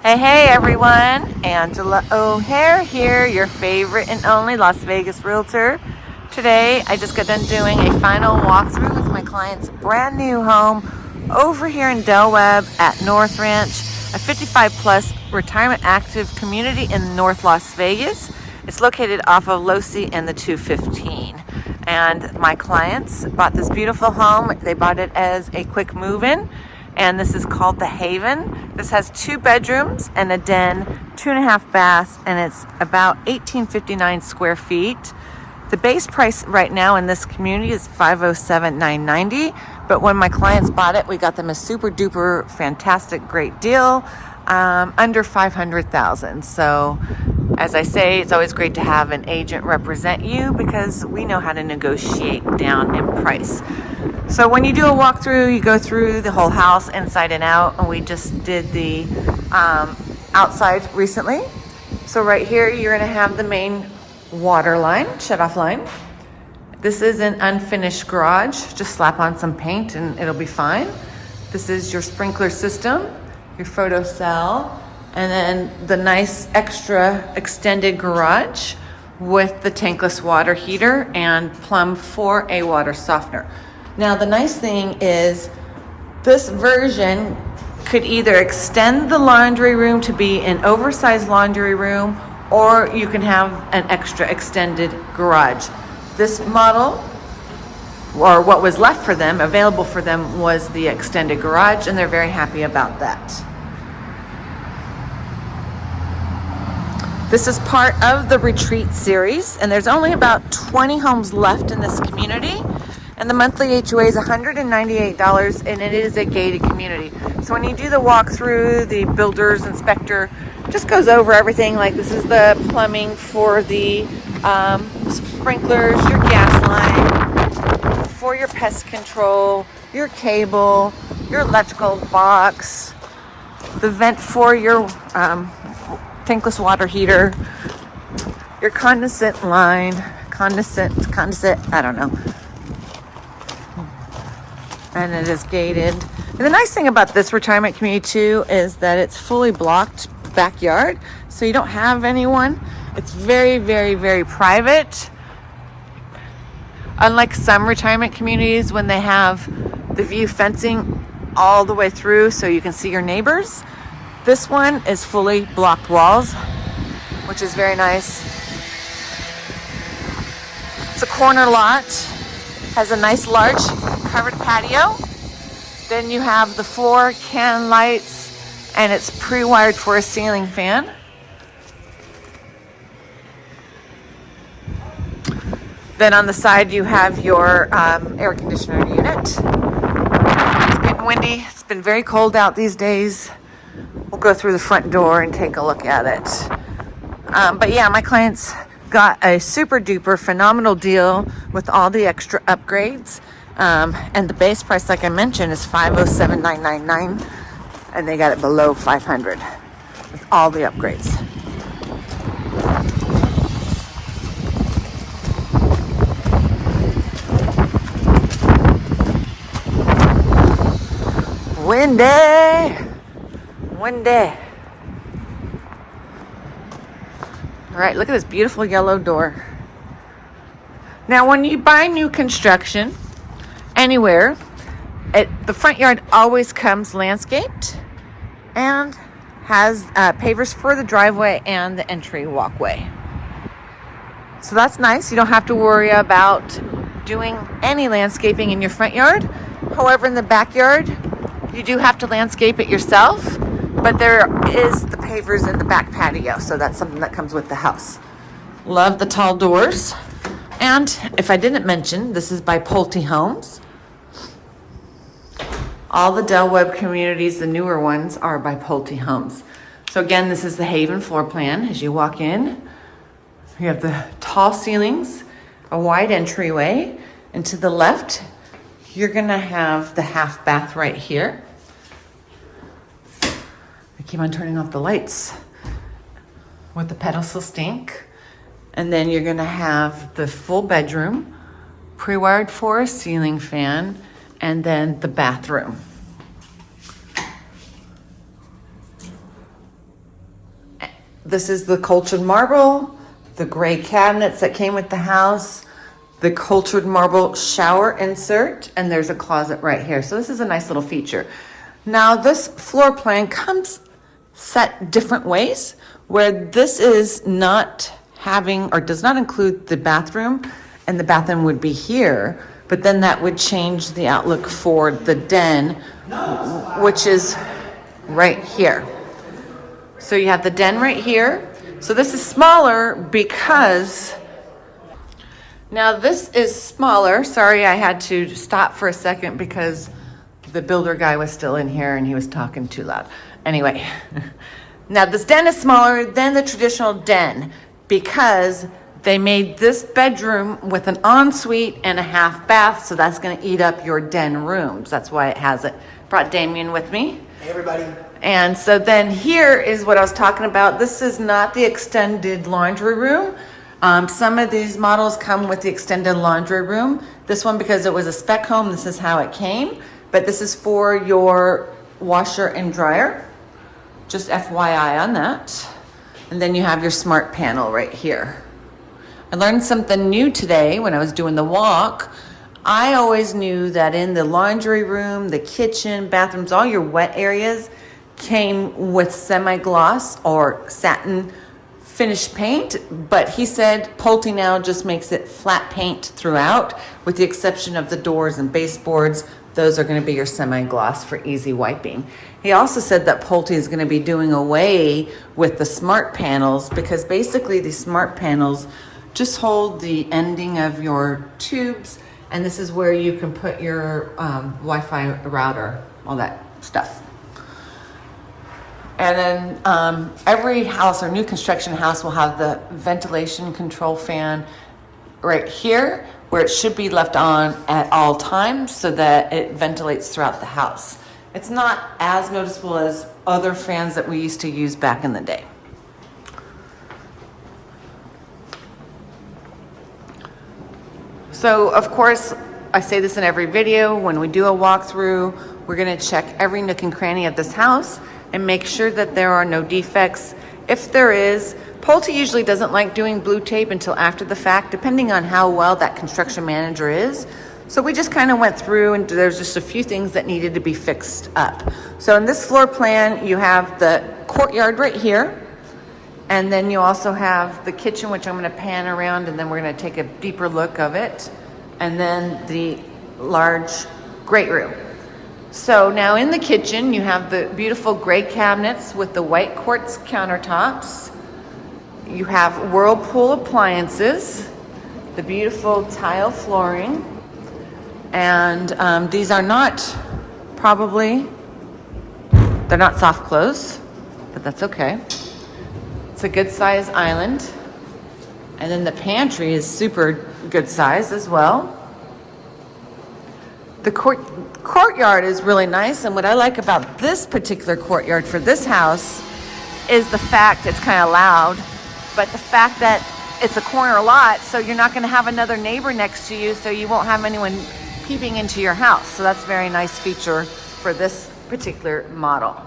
Hey, hey everyone, Angela O'Hare here, your favorite and only Las Vegas realtor. Today, I just got done doing a final walkthrough with my client's brand new home over here in Del Webb at North Ranch, a 55 plus retirement active community in North Las Vegas. It's located off of Losee and the 215. And my clients bought this beautiful home. They bought it as a quick move-in and this is called the Haven. This has two bedrooms and a den, two and a half baths, and it's about 1859 square feet. The base price right now in this community is 507,990, but when my clients bought it, we got them a super duper fantastic great deal, um, under 500,000. So as I say, it's always great to have an agent represent you because we know how to negotiate down in price. So when you do a walkthrough, you go through the whole house inside and out, and we just did the um, outside recently. So right here, you're gonna have the main water line, shut off line. This is an unfinished garage. Just slap on some paint and it'll be fine. This is your sprinkler system, your photo cell, and then the nice extra extended garage with the tankless water heater and plum for a water softener. Now the nice thing is this version could either extend the laundry room to be an oversized laundry room or you can have an extra extended garage. This model or what was left for them, available for them, was the extended garage, and they're very happy about that. This is part of the retreat series, and there's only about 20 homes left in this community and the monthly HOA is $198 and it is a gated community. So when you do the walkthrough, the builder's inspector just goes over everything like this is the plumbing for the um, sprinklers, your gas line, for your pest control, your cable, your electrical box, the vent for your um, tankless water heater, your condensate line, condensate, condensate, I don't know, and it is gated. And the nice thing about this retirement community too is that it's fully blocked backyard, so you don't have anyone. It's very, very, very private. Unlike some retirement communities when they have the view fencing all the way through so you can see your neighbors, this one is fully blocked walls, which is very nice. It's a corner lot, has a nice large covered patio. Then you have the floor can lights and it's pre-wired for a ceiling fan. Then on the side you have your um, air conditioner unit. It's getting windy. It's been very cold out these days. We'll go through the front door and take a look at it. Um, but yeah, my clients got a super duper phenomenal deal with all the extra upgrades. Um, and the base price, like I mentioned, is 507,999 and they got it below 500 with all the upgrades. Windy, windy. All right, look at this beautiful yellow door. Now, when you buy new construction, anywhere. It, the front yard always comes landscaped and has uh, pavers for the driveway and the entry walkway. So that's nice. You don't have to worry about doing any landscaping in your front yard. However, in the backyard, you do have to landscape it yourself, but there is the pavers in the back patio, so that's something that comes with the house. Love the tall doors. And if I didn't mention, this is by Pulte Homes. All the Del Webb communities, the newer ones, are by Pulte Homes. So again, this is the Haven floor plan. As you walk in, you have the tall ceilings, a wide entryway, and to the left, you're gonna have the half bath right here. Keep on turning off the lights with the pedestal stink. And then you're gonna have the full bedroom, pre-wired for a ceiling fan, and then the bathroom. this is the cultured marble, the gray cabinets that came with the house, the cultured marble shower insert, and there's a closet right here. So this is a nice little feature. Now this floor plan comes set different ways where this is not having or does not include the bathroom and the bathroom would be here, but then that would change the outlook for the den, which is right here. So you have the den right here. So this is smaller because now this is smaller. Sorry, I had to stop for a second because the builder guy was still in here and he was talking too loud. Anyway, now this den is smaller than the traditional den because they made this bedroom with an ensuite and a half bath. So that's going to eat up your den rooms. That's why it has it. Brought Damien with me. Hey, everybody. And so then here is what I was talking about. This is not the extended laundry room. Um, some of these models come with the extended laundry room. This one, because it was a spec home, this is how it came. But this is for your washer and dryer. Just FYI on that. And then you have your smart panel right here. I learned something new today when I was doing the walk. I always knew that in the laundry room, the kitchen, bathrooms, all your wet areas came with semi-gloss or satin finished paint, but he said Pulte now just makes it flat paint throughout, with the exception of the doors and baseboards. Those are going to be your semi-gloss for easy wiping. He also said that Pulte is going to be doing away with the smart panels because basically these smart panels just hold the ending of your tubes and this is where you can put your um, Wi-Fi router, all that stuff. And then um, every house or new construction house will have the ventilation control fan right here where it should be left on at all times so that it ventilates throughout the house. It's not as noticeable as other fans that we used to use back in the day. So of course, I say this in every video, when we do a walkthrough, we're gonna check every nook and cranny of this house and make sure that there are no defects. If there is, Pulte usually doesn't like doing blue tape until after the fact, depending on how well that construction manager is. So we just kind of went through and there's just a few things that needed to be fixed up. So in this floor plan, you have the courtyard right here. And then you also have the kitchen, which I'm gonna pan around and then we're gonna take a deeper look of it. And then the large great room. So now in the kitchen, you have the beautiful gray cabinets with the white quartz countertops. You have Whirlpool appliances, the beautiful tile flooring. And um, these are not probably, they're not soft close, but that's okay. It's a good size island. And then the pantry is super good size as well. The court, courtyard is really nice. And what I like about this particular courtyard for this house is the fact it's kind of loud, but the fact that it's a corner lot, so you're not going to have another neighbor next to you, so you won't have anyone peeping into your house. So that's a very nice feature for this particular model.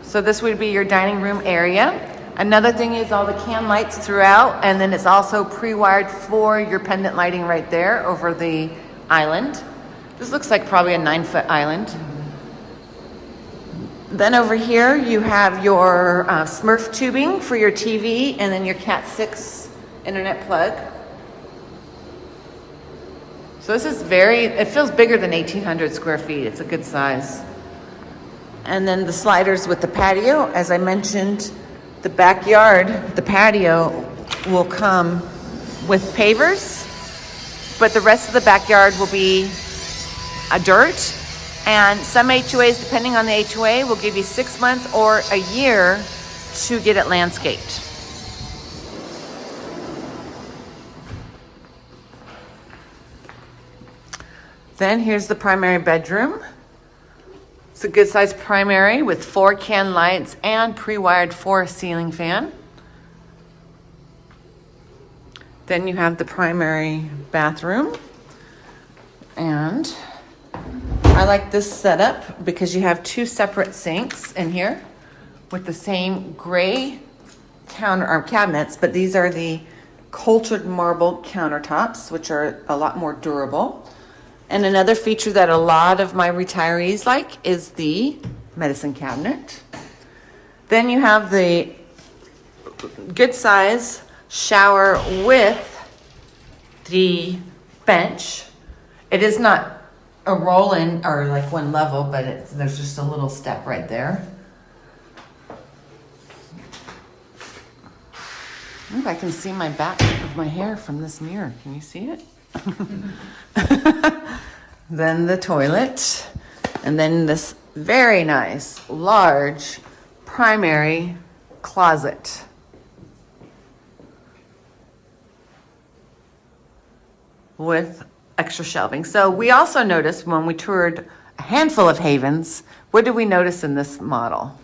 So this would be your dining room area. Another thing is all the can lights throughout, and then it's also pre-wired for your pendant lighting right there over the island. This looks like probably a nine foot island. Then over here you have your uh, Smurf tubing for your TV and then your Cat 6 internet plug. So this is very, it feels bigger than 1800 square feet. It's a good size. And then the sliders with the patio, as I mentioned, the backyard, the patio will come with pavers, but the rest of the backyard will be a dirt. And some HOAs, depending on the HOA, will give you six months or a year to get it landscaped. Then here's the primary bedroom. It's a good sized primary with four can lights and pre-wired for ceiling fan. Then you have the primary bathroom. And I like this setup because you have two separate sinks in here with the same gray counter or cabinets, but these are the cultured marble countertops, which are a lot more durable. And another feature that a lot of my retirees like is the medicine cabinet. Then you have the good size shower with the bench. It is not a roll in or like one level, but it's, there's just a little step right there. I can see my back of my hair from this mirror. Can you see it? then the toilet, and then this very nice, large primary closet. With extra shelving. So we also noticed when we toured a handful of havens, what did we notice in this model?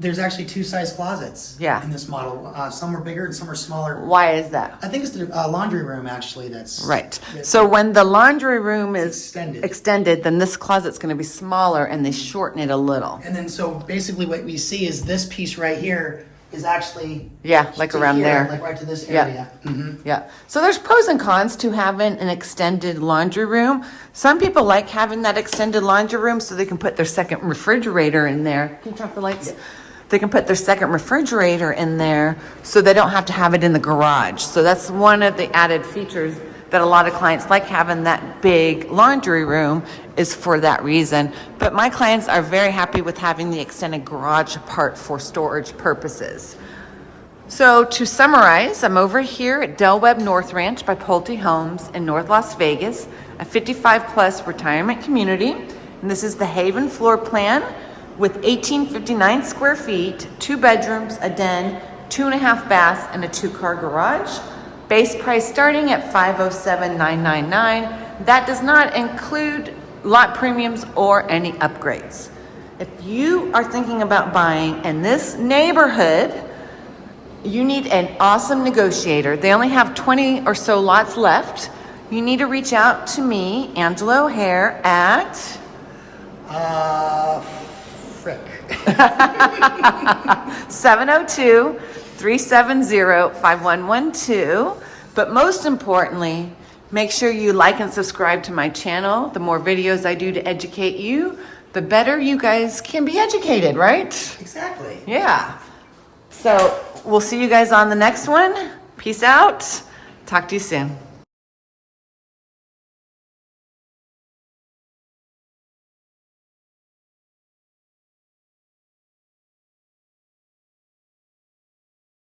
There's actually two size closets Yeah. in this model. Uh, some are bigger and some are smaller. Why is that? I think it's the uh, laundry room actually that's Right. that's- So when the laundry room is extended. extended, then this closet's going to be smaller and they shorten it a little. and then so basically what we see is this piece right here is actually Yeah, like to around here, there. like right to this Yeah. area. hmm Yeah. So there's pros and cons to having an extended laundry room. Some people like having that extended laundry room so they can put their second refrigerator in there. Can you turn off the lights? They can put their second refrigerator in there so they don't have to have it in the garage. So that's one of the added features that a lot of clients like having that big laundry room is for that reason. But my clients are very happy with having the extended garage part for storage purposes. So to summarize, I'm over here at Del Webb North Ranch by Pulte Homes in North Las Vegas, a 55 plus retirement community. And this is the Haven floor plan with 1859 square feet, two bedrooms, a den, two and a half baths, and a two car garage. Base price starting at 507,999. That does not include lot premiums or any upgrades. If you are thinking about buying in this neighborhood, you need an awesome negotiator. They only have 20 or so lots left. You need to reach out to me, Angela O'Hare, at Uh, frick. 702 370 5112. But most importantly, make sure you like and subscribe to my channel. The more videos I do to educate you, the better you guys can be educated, right? Exactly. Yeah. So we'll see you guys on the next one. Peace out. Talk to you soon.